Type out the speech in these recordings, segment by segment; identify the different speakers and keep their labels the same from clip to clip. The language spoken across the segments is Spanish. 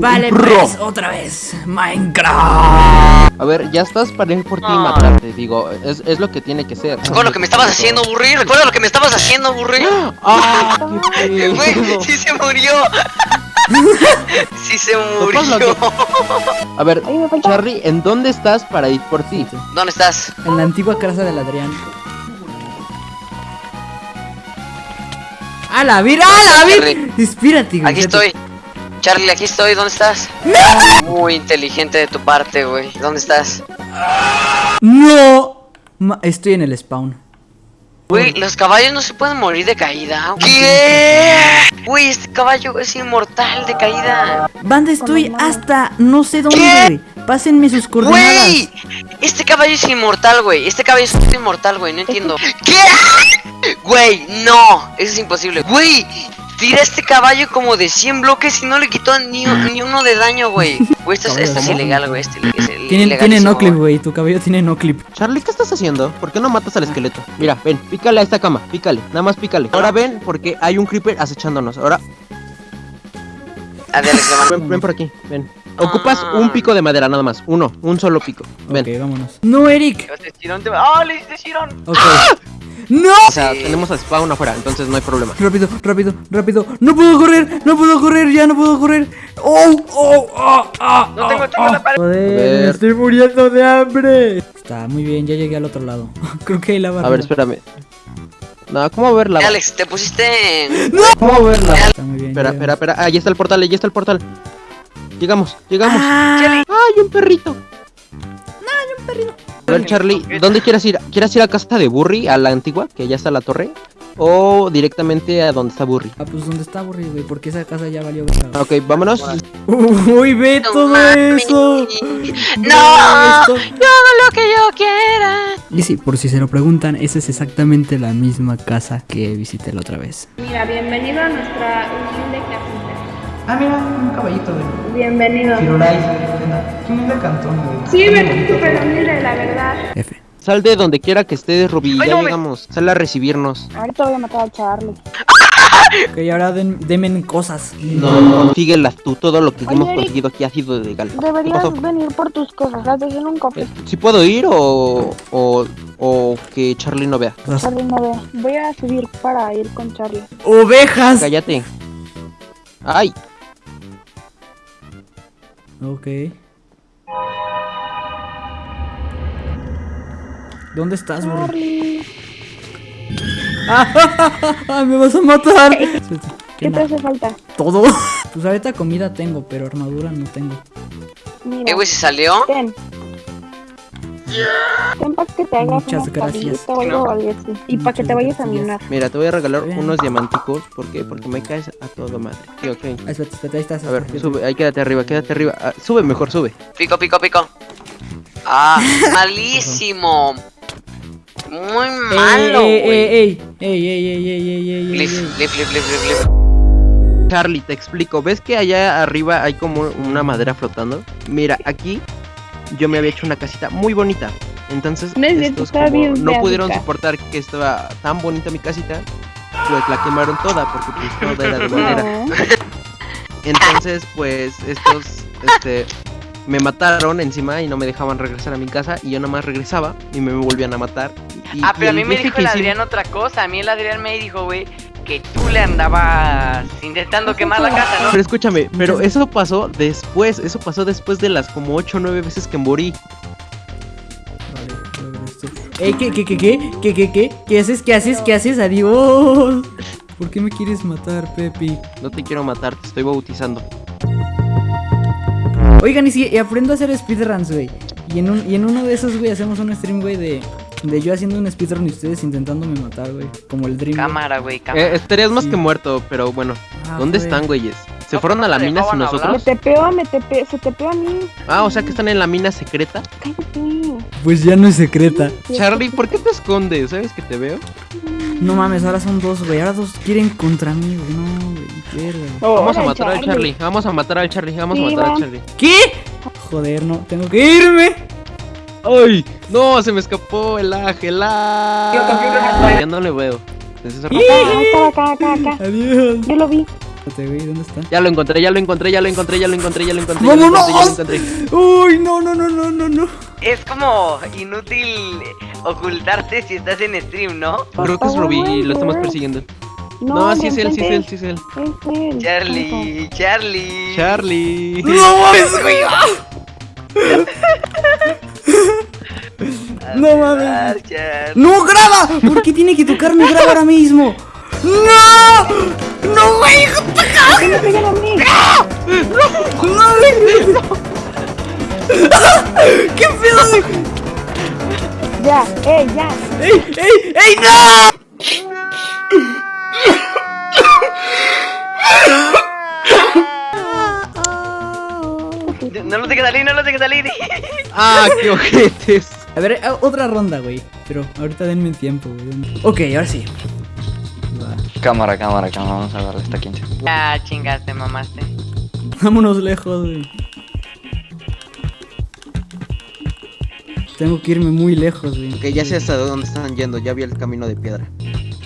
Speaker 1: Vale, pues, otra vez. Minecraft.
Speaker 2: A ver, ya estás para ir por ti y
Speaker 3: No.
Speaker 2: matarte, digo, es, es lo que tiene que ser.
Speaker 3: Recuerda lo que me estabas haciendo, Burri. Recuerda lo que me estabas haciendo, Burri.
Speaker 2: ¡Ah! qué
Speaker 3: Güey, sí se murió. sí se murió.
Speaker 2: A ver. Charlie, ¿en dónde estás para ir por ti?
Speaker 3: ¿Dónde estás?
Speaker 1: En la antigua casa del Adrián. ¡A la vir! ¡A la vir!
Speaker 3: Charlie.
Speaker 1: Espérate, güey.
Speaker 3: Aquí estoy. Charlie, aquí estoy. ¿Dónde estás? Muy inteligente de tu parte, güey. ¿Dónde estás?
Speaker 1: ¡No! Ma- estoy en el spawn.
Speaker 3: Güey, los caballos no se pueden morir de caída. ¿Qué? Güey, este caballo es inmortal de caída.
Speaker 1: Banda, estoy hasta no sé dónde,
Speaker 3: ¿Qué?
Speaker 1: Pásenme sus coordenadas.
Speaker 3: Güey, este caballo es inmortal, güey. Este caballo es inmortal, güey. No entiendo. ¿Qué? Güey, no. Eso es imposible. Güey, tira este caballo como de 100 bloques y no le quitó ni, ni uno de daño, güey. Güey, esto, es- esto es ilegal, güey. Este es
Speaker 1: Tiene, tiene no clip,
Speaker 3: güey.
Speaker 1: Tu cabello tiene no clip.
Speaker 2: Charlie, ¿qué estás haciendo? ¿Por qué no matas al esqueleto? Mira, ven, pícale a esta cama, pícale, nada más pícale. Ahora ven, porque hay un creeper acechándonos. Ahora,
Speaker 3: Ah, mando-
Speaker 2: ven, ven por aquí, ven. Ocupas un pico de madera, nada más. Uno, un solo pico. Ven.
Speaker 1: Ok, vámonos. No, Eric.
Speaker 3: Te ¡Ah, le hiciste!
Speaker 1: Ok. ¡No!
Speaker 2: O sea, tenemos a Spawn afuera, entonces no hay problema.
Speaker 1: Rápido, rápido, rápido. No puedo correr, no puedo correr, ya no puedo correr. ¡Oh! ¡Oh! ¡Oh! ¡Oh!
Speaker 3: No tengo, tengo la pared.
Speaker 1: Joder, me estoy muriendo de hambre. Está muy bien, ya llegué al otro lado. Creo que hay lava.
Speaker 2: A ver, espérame. No, ¿cómo verla?
Speaker 3: Alex, te pusiste en...
Speaker 2: ¿Cómo verla?
Speaker 1: Está muy bien.
Speaker 2: Espera, espera, espera. Ahí está el portal, ahí está el portal. Llegamos, llegamos.
Speaker 1: Ah,
Speaker 2: ¡Ay, un perrito! A ver, Charlie, ¿dónde quieres ir? ¿Quieres ir a casa de Burry, a la antigua, que ya está la torre? ¿O directamente a donde está Burry?
Speaker 1: Ah, pues ¿dónde está aburrido, güey? Porque esa casa ya valió verga.
Speaker 2: Ok, vámonos.
Speaker 1: Uy, ve
Speaker 3: No
Speaker 1: todo eso.
Speaker 3: ¡No! Yo hago lo que yo quiera.
Speaker 1: Y sí, por si se lo preguntan, esa es exactamente la misma casa que visité la otra vez.
Speaker 4: Mira, bienvenido a nuestra humilde casita.
Speaker 5: Ah, mira, un caballito de
Speaker 4: Bienvenido.
Speaker 5: Firulais. Qué humilde cantón, güey.
Speaker 4: Sí, me súper humilde, la verdad.
Speaker 1: F.
Speaker 2: Sal de donde quiera que estés, Ruby.
Speaker 3: Ay,
Speaker 2: Ya
Speaker 3: no, me-
Speaker 2: llegamos. Sal a recibirnos.
Speaker 4: Ahorita voy a matar a Charlie.
Speaker 1: Ok, ahora den, denme cosas.
Speaker 2: Síguela tú. Todo lo que
Speaker 4: Oye,
Speaker 2: hemos conseguido aquí ha sido legal. ¿Qué
Speaker 4: Deberías venir por tus cosas. Las dejé en un cofre.
Speaker 2: ¿Sí puedo ir o, o, o que Charlie no vea?
Speaker 4: Charlie no ve. Voy a subir para ir con Charlie.
Speaker 1: ¡Ovejas!
Speaker 2: Cállate. Ay,
Speaker 1: Ok. ¿Dónde estás, burro?
Speaker 4: Charlie.
Speaker 1: ¡Ah, ¡Me vas a matar!
Speaker 4: ¿Qué te hace falta?
Speaker 1: ¿Todo? Pues ahorita comida tengo, pero armadura no tengo.
Speaker 4: Mira.
Speaker 3: ¿Eh, güey, se salió?
Speaker 4: Ten. Ten para que te hagas
Speaker 1: Muchas gracias.
Speaker 4: Y para que te vayas a minar.
Speaker 2: mira, te voy a regalar
Speaker 1: Bien.
Speaker 2: unos diamanticos. ¿Por qué? Porque me caes a todo madre. Sí, ok.
Speaker 1: Ah, espérate, espérate, ahí estás.
Speaker 2: A ver, sube. Ahí quédate arriba, quédate arriba. Ah, sube mejor, sube.
Speaker 3: Pico, pico, pico. Ah, malísimo. Muy malo,
Speaker 1: ¡Ey,
Speaker 3: güey.
Speaker 1: ey, ey! ¡Ey, ey, ey, ey, ey, ey, ey,
Speaker 3: Flip,
Speaker 1: ey!
Speaker 3: flip, flip, flip, flip, flip.
Speaker 2: Charlie, te explico. ¿Ves que allá arriba hay como una madera flotando? Mira, aquí yo me había hecho una casita muy bonita. Entonces,
Speaker 4: No es cierto,
Speaker 2: estos como
Speaker 4: bien
Speaker 2: no pudieron soportar que estaba tan bonita mi casita, pues la quemaron toda porque pues toda era de madera.
Speaker 4: No.
Speaker 2: Entonces, pues estos este me mataron encima y no me dejaban regresar a mi casa y yo nada más regresaba y me volvían a matar. Y-
Speaker 3: Ah,
Speaker 2: y
Speaker 3: pero a mí me dijo el Adrián otra cosa. A mí el Adrián me dijo, güey, que tú le andabas intentando quemar la casa, ¿no?
Speaker 2: Pero escúchame, pero eso pasó después, eso pasó después de las como 8 o 9 veces que morí.
Speaker 1: ¡Ey, qué, qué, qué, qué! ¿Qué, qué, qué? ¿Qué haces, qué haces, qué haces? ¡Adiós! ¿Por qué me quieres matar, Pepi?
Speaker 2: No te quiero matar, te estoy bautizando.
Speaker 1: Oigan, y si aprendo a hacer speedruns, güey. Y en, un, y en uno de esos, güey, hacemos un stream, güey, de, de yo haciendo un speedrun y ustedes intentándome matar, güey. Como el Dream.
Speaker 3: Cámara, güey, cámara.
Speaker 2: Eh, estarías más
Speaker 1: Sí.
Speaker 2: que muerto, pero bueno.
Speaker 1: Ah,
Speaker 2: ¿Dónde
Speaker 1: güey.
Speaker 2: están, güeyes? ¿Se fueron a la mina sin
Speaker 3: dejaban
Speaker 4: Me
Speaker 2: nosotros?
Speaker 4: tepeo, me tepeo, se tepeó a mí.
Speaker 2: Ah, o sea que están en la mina secreta.
Speaker 4: Cállate.
Speaker 1: Pues ya no es secreta.
Speaker 2: Charlie, ¿por qué te escondes? ¿Sabes que te veo?
Speaker 1: No mames, ahora son dos, güey. Ahora dos quieren contra mí, güey. No, güey. Verga.
Speaker 2: Vamos a matar al Charlie. Vamos a matar al Charlie. Vamos a matar al Charlie.
Speaker 1: ¿Qué? Joder, no. Tengo que irme.
Speaker 2: ¡Ay! No, se me escapó el ángel. ¡Ah! Ya no le veo.
Speaker 4: Ah, acá, acá, acá, acá.
Speaker 1: Adiós.
Speaker 4: Yo lo vi.
Speaker 1: ¿dónde está?
Speaker 2: Ya lo encontré, ya lo encontré, ya lo encontré, ya lo encontré, ya lo encontré.
Speaker 1: ¡Vámonos!
Speaker 2: Ya lo encontré, ya lo encontré.
Speaker 1: Uy, no, no, no, no, no, no.
Speaker 3: Es como inútil ocultarte si estás en stream, ¿no?
Speaker 2: Creo que es Rubí y lo estamos persiguiendo. No, sí es él, sí es él, sí es él.
Speaker 4: Es él.
Speaker 3: Charlie, Charlie.
Speaker 2: Charlie.
Speaker 1: No mames, güey. No mames. ¡No, graba! ¿Por qué tiene que tocarme graba ahora mismo? ¡No! ¡No, güey!
Speaker 4: ¿Qué me pegan a mí?
Speaker 1: ¡No, güey! ¿Qué pedo?
Speaker 4: Ya, eh, ya.
Speaker 1: ¡Ey, ey, ey, no!
Speaker 3: No los dejes salir, no los dejes salir.
Speaker 2: Ah, qué ojetes.
Speaker 1: A ver, eh, otra ronda, güey. Pero ahorita denme tiempo, güey. Ok, ahora sí. Va.
Speaker 6: Cámara, cámara, cámara. Vamos a darle esta 15.
Speaker 3: Ah, chingaste, mamaste.
Speaker 1: Vámonos lejos, güey. Tengo que irme muy lejos, güey.
Speaker 2: Ok, ya sé hasta dónde están yendo, ya vi el camino de piedra.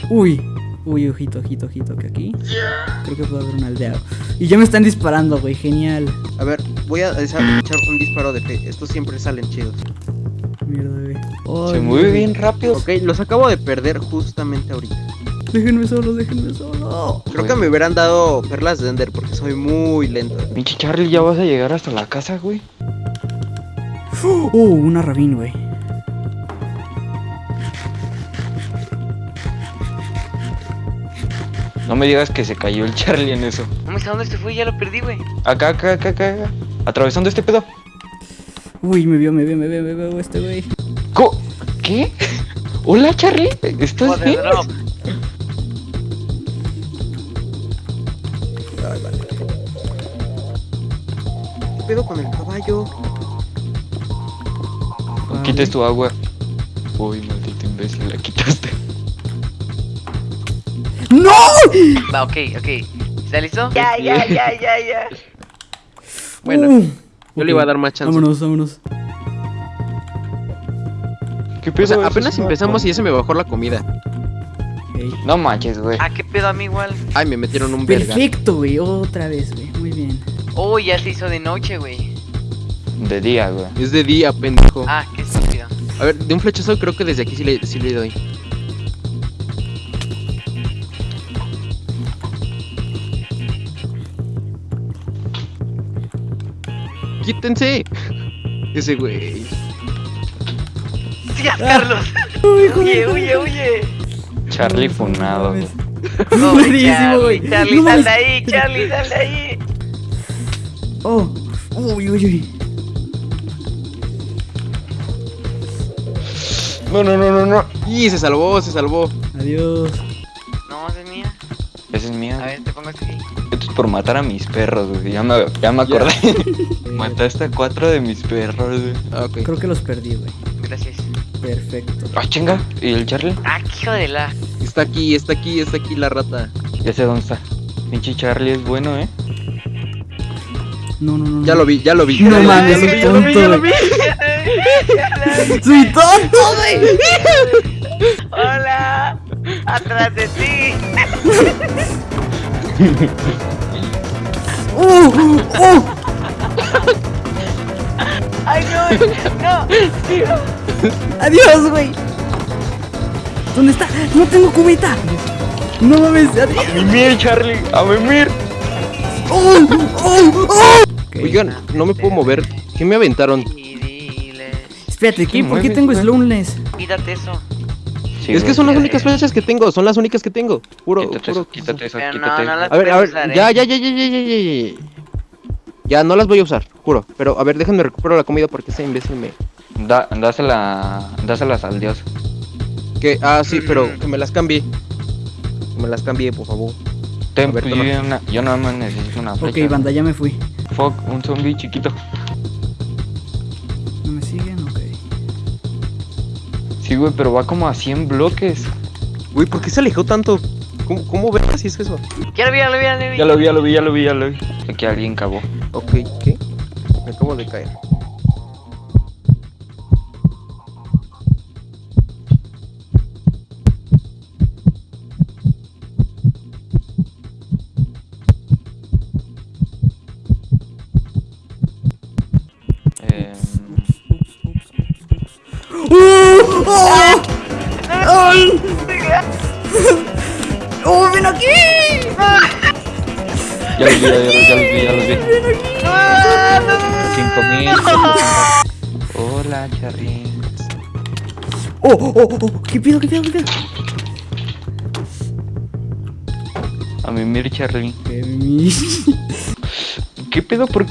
Speaker 1: Uy, uy, ojito, ojito, ojito, que aquí creo que puede haber una aldea. Y ya me están disparando, güey, genial.
Speaker 2: A ver, voy a echar un disparo de fe. Estos siempre salen chidos.
Speaker 1: Mierda, güey.
Speaker 6: Se mueve bien rápido.
Speaker 2: Ok, los acabo de perder justamente ahorita.
Speaker 1: Déjenme solo, déjenme solo.
Speaker 2: Creo que me hubieran dado perlas de Ender porque soy muy lento.
Speaker 6: Pinche Charlie, ya vas a llegar hasta la casa, güey.
Speaker 1: Oh, una rabín, güey.
Speaker 6: No me digas que se cayó el Charlie en eso.
Speaker 3: Mames, ¿a dónde se fue? Ya lo perdí, güey.
Speaker 6: Acá, acá, acá, acá. acá. Atravesando este pedo.
Speaker 1: Uy, me vio, me vio, me vio, me vio este güey.
Speaker 6: Co- ¿Qué? Hola, Charlie. ¿Estás
Speaker 3: Joder,
Speaker 6: bien?
Speaker 3: drop.
Speaker 2: ¿Qué pedo con el caballo?
Speaker 6: Quites tu agua. Uy, maldito imbécil, la quitaste.
Speaker 1: ¡No!
Speaker 3: Va, ok, ok. ¿Está listo? Ya, ya, ya, ya, ya.
Speaker 2: Bueno,
Speaker 1: Uh,
Speaker 2: Yo le iba a dar más chance.
Speaker 1: Vámonos, vámonos.
Speaker 6: ¿Qué
Speaker 2: O
Speaker 6: pedo?
Speaker 2: sea, apenas empezamos y ya se me bajó la comida.
Speaker 6: No manches, güey.
Speaker 3: Ah, qué pedo a mí igual.
Speaker 2: Ay, me metieron un verga.
Speaker 1: Perfecto, güey. Otra vez, güey. Muy bien.
Speaker 3: Oh, ya se hizo de noche, güey.
Speaker 6: De día, güey.
Speaker 2: Es de día, pendejo.
Speaker 3: Ah, qué estúpido.
Speaker 2: A ver, de un flechazo creo que desde aquí sí le, sí le doy. ¡Quítense! Ese güey.
Speaker 3: ¡Sigas, Carlos! ¡Huye, huye, huye!
Speaker 6: Charlie funado,
Speaker 1: no
Speaker 6: güey.
Speaker 1: mames. Buenísimo, güey.
Speaker 3: Charlie, Charlie,
Speaker 1: No
Speaker 3: sal de ahí, Charlie, sal de ahí.
Speaker 1: Oh. Uy, uy, uy.
Speaker 6: No, no, no, no, no.
Speaker 2: Y se salvó, se salvó.
Speaker 1: Adiós.
Speaker 3: No, esa es mía.
Speaker 6: Esa es mía.
Speaker 3: A ver, te pongo aquí.
Speaker 6: Por matar a mis perros, güey. Ya me, ya me acordé. Mataste a cuatro de mis perros, güey.
Speaker 2: Ah, ok.
Speaker 1: Creo que los perdí, güey.
Speaker 3: Gracias.
Speaker 1: Perfecto.
Speaker 6: Ah, chinga. ¿Y el Charlie?
Speaker 3: Ah, qué hijo de la.
Speaker 2: Está aquí, está aquí, está aquí la rata.
Speaker 6: Ya sé dónde está. Pinche Charlie es bueno, ¿eh?
Speaker 1: No, no, no.
Speaker 2: Ya lo vi, ya lo vi.
Speaker 1: No
Speaker 2: ya lo vi,
Speaker 1: mames,
Speaker 2: ya lo vi, ya lo vi, ya lo vi.
Speaker 1: ¡Soy tonto, güey!
Speaker 3: Hola. Atrás de ti.
Speaker 1: ¡Uh! ¡Uh!
Speaker 3: Ay, no, no.
Speaker 1: ¡Adiós, güey! ¿Dónde está? ¡No tengo cubeta! ¡No mames! ¡Adiós!
Speaker 6: ¡Mimir, Charlie! ¡A mimir!
Speaker 1: ¡Oh! ¡Oh! ¡Oh!
Speaker 2: Oigan, no me puedo mover. ¿Qué me aventaron?
Speaker 1: Espérate, ¿qué? ¿por qué tengo slowness?
Speaker 3: Quítate eso.
Speaker 6: Sí,
Speaker 2: es que son las únicas flechas que tengo, son las únicas que tengo. Puro,
Speaker 6: Quítate
Speaker 2: puro.
Speaker 6: eso, quítate eso,
Speaker 3: no,
Speaker 6: quítate
Speaker 3: no
Speaker 2: A ver, a ver, ya,
Speaker 3: eh.
Speaker 2: ya, ya, ya, ya, ya, ya, ya. Ya, no las voy a usar, juro. Pero, a ver, déjenme recupero la comida porque ese imbécil me...
Speaker 6: Da, dásela, dáselas al dios.
Speaker 2: Que, ah, sí, pero que me las cambie. Que me las cambie, por favor.
Speaker 6: Ten,
Speaker 2: ver,
Speaker 6: yo, una- yo nada más necesito una flecha.
Speaker 1: Ok, banda, ya me fui.
Speaker 6: Fuck, un zombie chiquito. Güey, pero va como a 100 bloques.
Speaker 2: Uy, ¿por qué se alejó tanto? ¿Cómo, cómo ves si es eso?
Speaker 3: Ya lo vi, ya lo vi, ya lo vi.
Speaker 6: Ya lo vi, ya lo vi, ya lo vi, ya lo vi. Aquí alguien cavó.
Speaker 2: Ok, ¿qué? Me acabo de caer.
Speaker 1: ¡Oh! ¡Oh! ¡Ay! ¡Oh, ven aquí!
Speaker 6: Ya los vi, ya los vi, ya los vi, ya los vi. Cinco mil. Hola, Charly.
Speaker 1: ¡Oh, oh, oh! oh. ¿Qué pido, qué pido, qué pido?
Speaker 6: A mí, mir
Speaker 1: mi-
Speaker 6: ¿Qué pedo por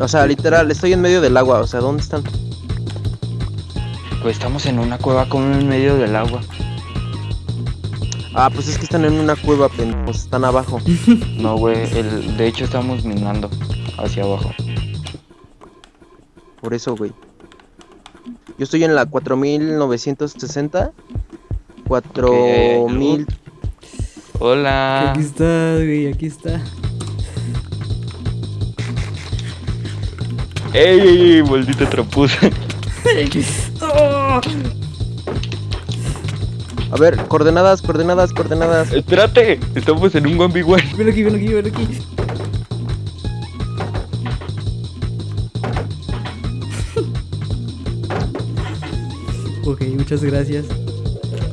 Speaker 2: O sea, literal, estoy en medio del agua. O sea, ¿dónde están?
Speaker 6: Pues estamos en una cueva como en medio del agua.
Speaker 2: Ah, pues es que están en una cueva, pendejos. Están abajo.
Speaker 6: No, güey, el, de hecho estamos minando hacia abajo.
Speaker 2: Por eso, güey. Yo estoy en la 4960. 4000.
Speaker 6: Hola.
Speaker 1: Aquí está, güey, aquí está.
Speaker 6: ¡Ey, ey, ey, maldita trapuza!
Speaker 1: ¡Oh!
Speaker 2: A ver, coordenadas, coordenadas, coordenadas.
Speaker 6: ¡Espérate! Estamos en un 1v1.
Speaker 1: Ven aquí, ven aquí, ven aquí. ok, muchas gracias.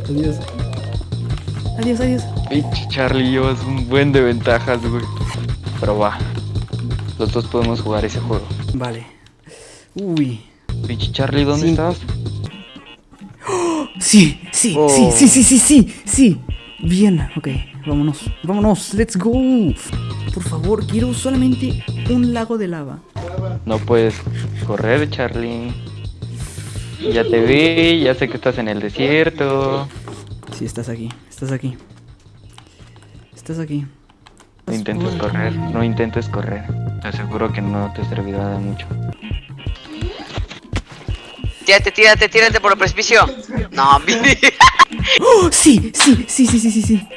Speaker 1: Adiós. Adiós, adiós.
Speaker 6: Pinche Charlie, llevas un buen de ventajas, güey. Pero va. Los dos podemos jugar ese juego.
Speaker 1: Vale. Uy.
Speaker 6: Pinche Charlie, ¿dónde
Speaker 2: Sí.
Speaker 6: estás?
Speaker 1: Sí, sí,
Speaker 2: Oh.
Speaker 1: sí, sí, sí, sí, sí, sí. Bien, ok, vámonos, vámonos, let's go. Por favor, quiero solamente un lago de lava.
Speaker 6: No puedes correr, Charlie. Ya te vi, ya sé que estás en el desierto.
Speaker 1: Sí, estás aquí, estás aquí. Estás aquí.
Speaker 6: No intentes correr, no intentes correr. Te aseguro que no te servirá de mucho.
Speaker 3: Tírate, tírate, tírate por el precipicio. No, mi-
Speaker 1: ¡Oh! Sí, sí, sí, sí, sí, sí, sí.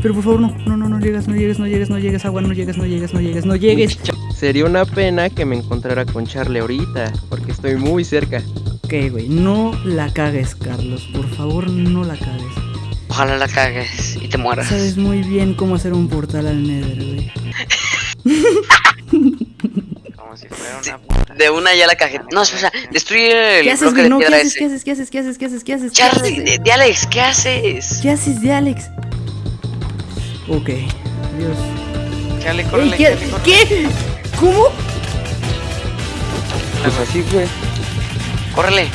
Speaker 1: Pero por favor, no, no, no, no llegas, no llegues, no llegues, no llegues, agua, no llegues, no llegues, no llegues, no llegues.
Speaker 2: Sería una pena que me encontrara con Charlie ahorita. Porque estoy muy cerca.
Speaker 1: Ok, güey, no la cagues, Carlos. Por favor, no la cagues.
Speaker 3: Ojalá la cagues y te mueras.
Speaker 1: Sabes muy bien cómo hacer un portal al Nether, güey.
Speaker 7: Como si fuera una puta.
Speaker 3: De una ya la cagué. No, espera, destruye el
Speaker 1: ¿Qué haces,
Speaker 3: bloque de
Speaker 1: No, ¿qué haces? ¿Qué haces? ¿Qué haces? ¿Qué haces? ¿Qué haces? ¿Qué haces? ¿Qué
Speaker 3: Charlie, de, de Alex, ¿qué haces?
Speaker 1: ¿Qué haces de Alex? Ok, Dios.
Speaker 7: Charlie,
Speaker 1: Ey,
Speaker 7: córrele,
Speaker 1: ¿qué?
Speaker 7: Charlie, córrele.
Speaker 1: ¿Qué? ¿Cómo?
Speaker 6: Pues así, güey.
Speaker 3: Córrele.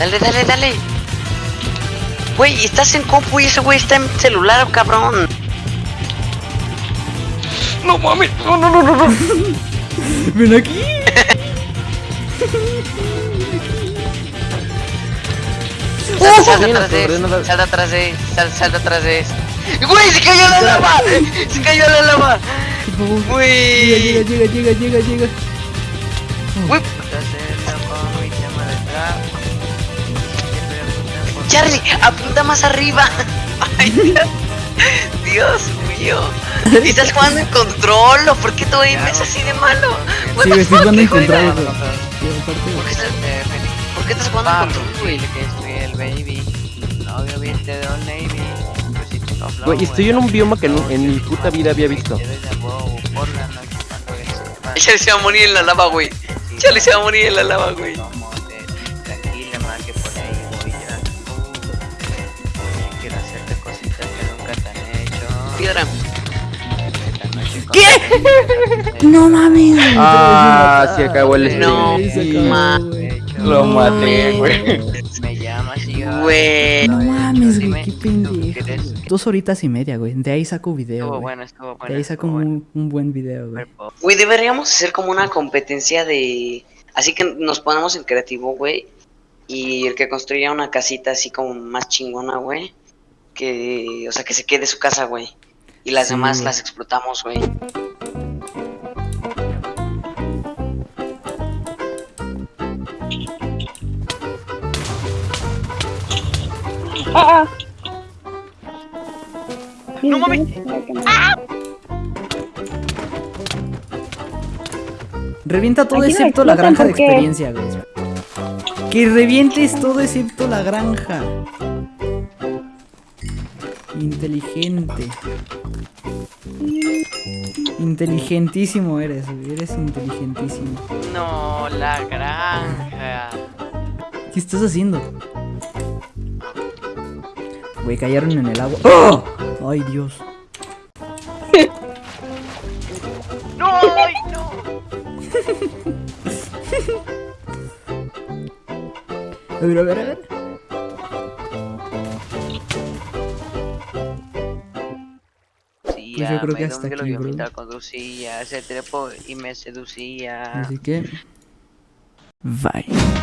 Speaker 3: Dale, dale, dale. Güey, estás en compu y ese güey está en celular, cabrón.
Speaker 6: No mames, no, no, no, no, no.
Speaker 1: Ven aquí.
Speaker 3: Sal, sal
Speaker 2: Mira,
Speaker 3: atrás de él,
Speaker 2: coordenadas.
Speaker 3: sal atrás de él, sal, sal atrás de él. ¡Güey, se cayó la lava! ¡Se cayó la lava!
Speaker 1: Llega,
Speaker 3: ¡Güey!
Speaker 1: llega, llega, llega, llega, llega.
Speaker 3: ¡Güey! ¡Charlie! ¡Apunta más arriba! ¡Ay, Dios! ¡Dios mío! ¿Estás jugando en control o por qué tu aim es así de malo?
Speaker 1: Sí, estoy jugando en control,
Speaker 3: ¿Por qué estás,
Speaker 7: Eh, Félix.
Speaker 3: por qué estás jugando en control,
Speaker 7: que el baby. Viste de Navy. Pues
Speaker 2: Güey, estoy en un bioma que no- en mi puta vida había visto.
Speaker 7: Te doy de huevo por la noche cuando ves el mar.
Speaker 3: Charlie se va a morir en la lava, güey. Charlie se va a morir en la lava, güey. Piedra.
Speaker 1: ¿Qué? No mames.
Speaker 2: Ah, se acabó el
Speaker 3: No,
Speaker 1: Sí, se
Speaker 2: stream.
Speaker 1: acabó,
Speaker 3: ma-
Speaker 1: güey.
Speaker 6: Lo maté, güey.
Speaker 7: Me llamas y yo-
Speaker 3: Güey.
Speaker 1: No mames, güey, qué
Speaker 7: ¿tú
Speaker 1: pendejo. Dos horitas y media, güey. De ahí saco video,
Speaker 7: Estuvo bueno, estuvo
Speaker 1: De ahí saco un, un buen video, güey.
Speaker 3: Güey, deberíamos hacer como una competencia de... Así que nos ponemos en creativo, güey. Y el que construya una casita así como más chingona, güey. Que... O sea, que se quede su casa, güey. Y las
Speaker 1: Sí,
Speaker 3: demás las explotamos, güey.
Speaker 4: Ah, ah.
Speaker 3: No mames.
Speaker 1: Revienta todo
Speaker 4: Aquí
Speaker 1: excepto la granja de experiencia, güey. Que revientes todo excepto la granja. Inteligente. Inteligentísimo eres, güey. Eres inteligentísimo.
Speaker 3: No, la granja.
Speaker 1: ¿Qué estás haciendo? Güey, cayeron en el agua. ¡Oh! Ay, Dios.
Speaker 3: No, ay, no.
Speaker 1: A ver, a ver, a ver. Yo creo que
Speaker 3: me
Speaker 1: hasta aquí, bro.
Speaker 3: mientras conducía, se trepó y me seducía.
Speaker 1: Así que. Bye.